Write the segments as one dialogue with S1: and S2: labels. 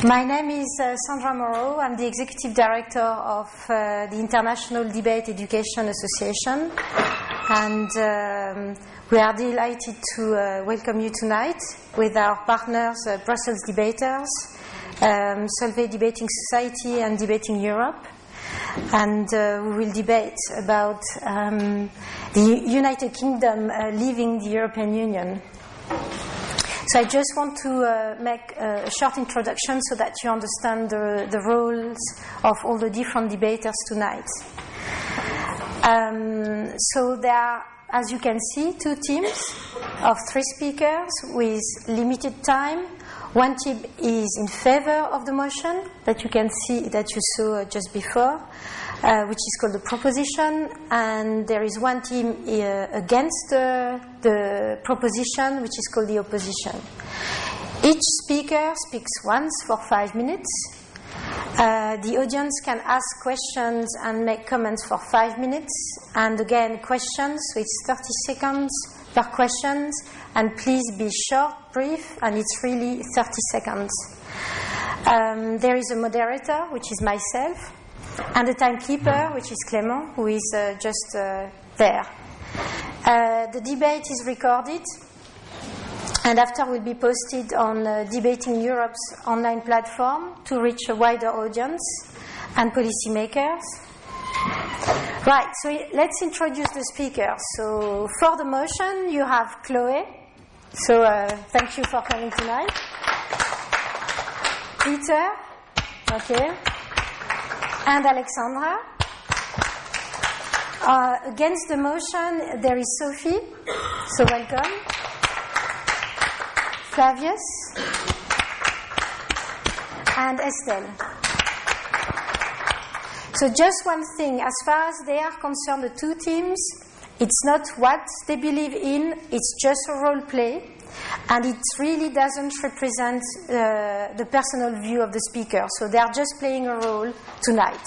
S1: My name is uh, Sandra Moreau. I'm the Executive Director of uh, the International Debate Education Association. And um, we are delighted to uh, welcome you tonight with our partners, uh, Brussels Debaters, um, Solvay Debating Society, and Debating Europe. And uh, we will debate about um, the United Kingdom uh, leaving the European Union. So I just want to uh, make a short introduction so that you understand the, the roles of all the different debaters tonight. Um, so there are, as you can see, two teams of three speakers with limited time. One team is in favor of the motion that you can see that you saw just before, uh, which is called the proposition, and there is one team uh, against the, the proposition, which is called the opposition. Each speaker speaks once for five minutes. Uh, the audience can ask questions and make comments for five minutes, and again, questions, so it's 30 seconds per questions, and please be short, brief, and it's really 30 seconds. Um, there is a moderator, which is myself, and the timekeeper, which is Clément, who is uh, just uh, there. Uh, the debate is recorded, and after will be posted on uh, Debating Europe's online platform to reach a wider audience and policymakers. Right, so let's introduce the speakers. So, for the motion, you have Chloe. So, uh, thank you for coming tonight. Peter, okay, and Alexandra. Uh, against the motion, there is Sophie. So, welcome. Flavius and Estelle. So, just one thing as far as they are concerned, the two teams, it's not what they believe in, it's just a role play, and it really doesn't represent uh, the personal view of the speaker. So, they are just playing a role tonight.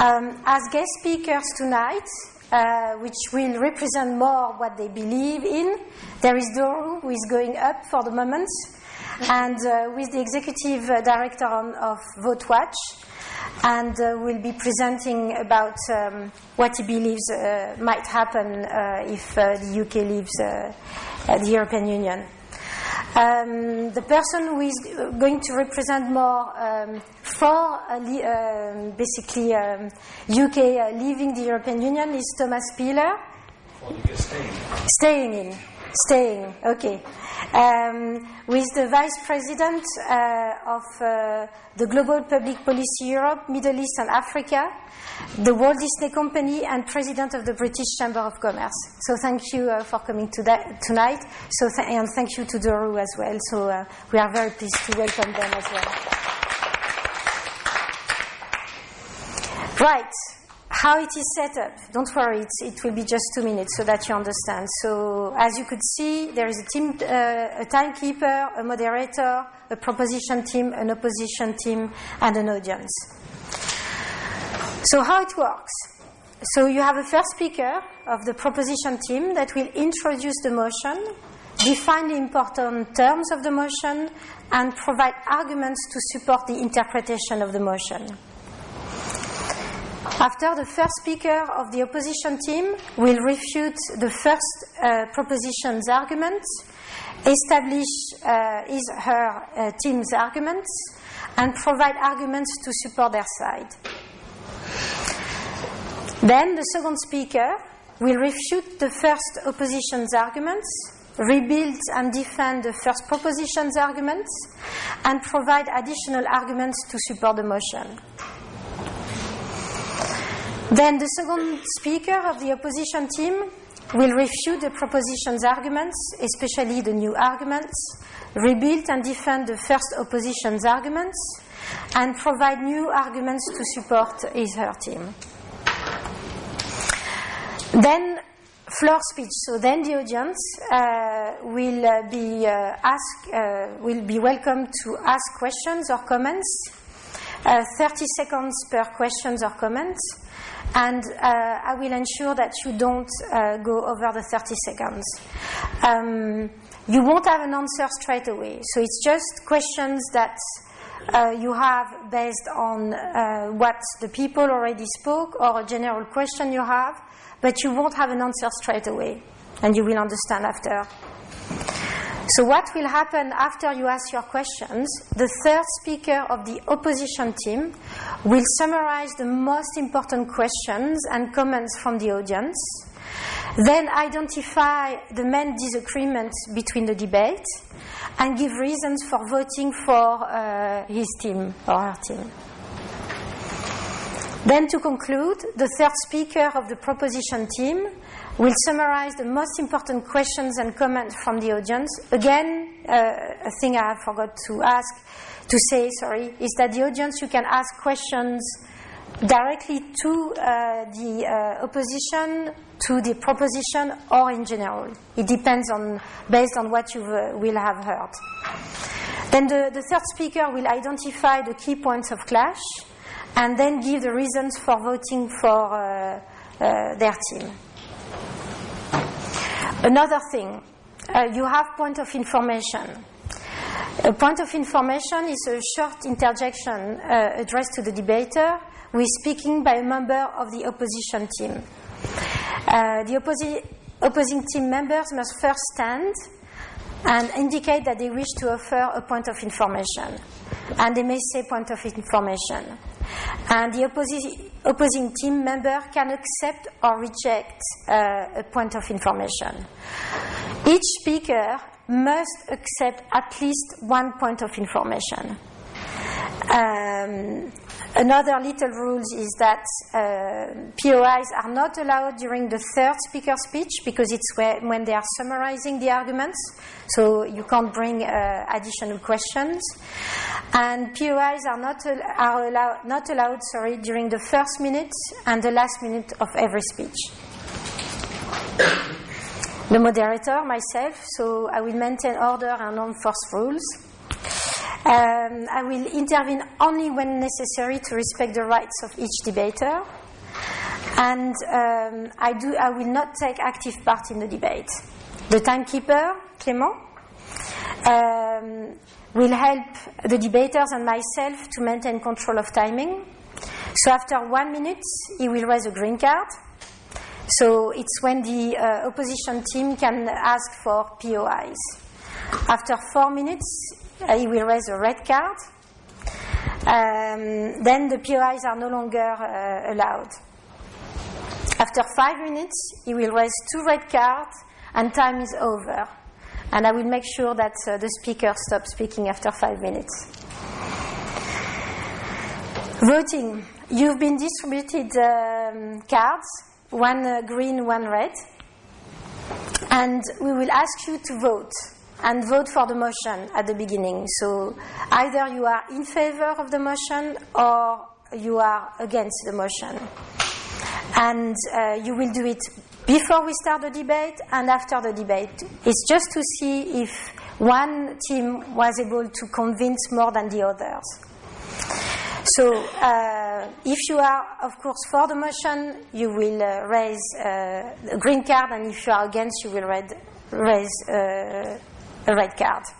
S1: Um, as guest speakers tonight, uh, which will represent more what they believe in. There is Doru, who is going up for the moment, and uh, with the executive uh, director on, of VoteWatch, and uh, will be presenting about um, what he believes uh, might happen uh, if the UK leaves the European Union. Um, the person who is going to represent more um, for uh, li- basically um, UK uh, leaving the European Union is Thomas Spiller.
S2: Staying.
S1: staying in. Staying, okay. Um, with the Vice President uh, of uh, the Global Public Policy Europe, Middle East and Africa, the Walt Disney Company, and President of the British Chamber of Commerce. So thank you uh, for coming to tonight. So th- and thank you to Doru as well. So uh, we are very pleased to welcome them as well. Right how it is set up. Don't worry, it will be just two minutes so that you understand. So, as you could see, there is a team, uh, a timekeeper, a moderator, a proposition team, an opposition team, and an audience. So, how it works? So, you have a first speaker of the proposition team that will introduce the motion, define the important terms of the motion, and provide arguments to support the interpretation of the motion. After the first speaker of the opposition team will refute the first uh, proposition's arguments, establish uh, his her uh, team's arguments, and provide arguments to support their side. Then the second speaker will refute the first opposition's arguments, rebuild and defend the first proposition's arguments, and provide additional arguments to support the motion. Then the second speaker of the opposition team will refute the proposition's arguments, especially the new arguments, rebuild and defend the first opposition's arguments, and provide new arguments to support his her team. Then floor speech. So then the audience uh, will uh, be uh, asked, uh, will be welcome to ask questions or comments. Uh, 30 seconds per questions or comments and uh, I will ensure that you don't uh, go over the 30 seconds. Um, you won't have an answer straight away, so it's just questions that uh, you have based on uh, what the people already spoke or a general question you have, but you won't have an answer straight away, and you will understand after. So, what will happen after you ask your questions? The third speaker of the opposition team will summarize the most important questions and comments from the audience, then identify the main disagreements between the debate, and give reasons for voting for uh, his team or her team. Then, to conclude, the third speaker of the proposition team will summarize the most important questions and comments from the audience. Again, uh, a thing I forgot to ask, to say, sorry, is that the audience you can ask questions directly to uh, the uh, opposition, to the proposition, or in general. It depends on based on what you uh, will have heard. Then the, the third speaker will identify the key points of clash, and then give the reasons for voting for uh, uh, their team. Another thing, uh, you have point of information. A point of information is a short interjection uh, addressed to the debater is speaking by a member of the opposition team. Uh, the opposi- opposing team members must first stand and indicate that they wish to offer a point of information. And they may say point of information. And the opposi- opposing team member can accept or reject uh, a point of information. Each speaker must accept at least one point of information. Um, another little rule is that uh, POIs are not allowed during the third speaker speech because it's where, when they are summarizing the arguments, so you can't bring uh, additional questions. And POIs are not al- are allowed not allowed sorry during the first minute and the last minute of every speech. the moderator, myself, so I will maintain order and enforce rules. Um, I will intervene only when necessary to respect the rights of each debater. And um, I, do, I will not take active part in the debate. The timekeeper, Clément, um, will help the debaters and myself to maintain control of timing. So after one minute, he will raise a green card. So it's when the uh, opposition team can ask for POIs. After four minutes, he will raise a red card. Um, then the POIs are no longer uh, allowed. After five minutes, he will raise two red cards and time is over. And I will make sure that uh, the speaker stops speaking after five minutes. Voting. You've been distributed um, cards, one uh, green, one red. And we will ask you to vote and vote for the motion at the beginning. So either you are in favor of the motion or you are against the motion. And uh, you will do it before we start the debate and after the debate. It's just to see if one team was able to convince more than the others. So, uh, if you are, of course, for the motion, you will uh, raise uh, a green card, and if you are against, you will red, raise a red card.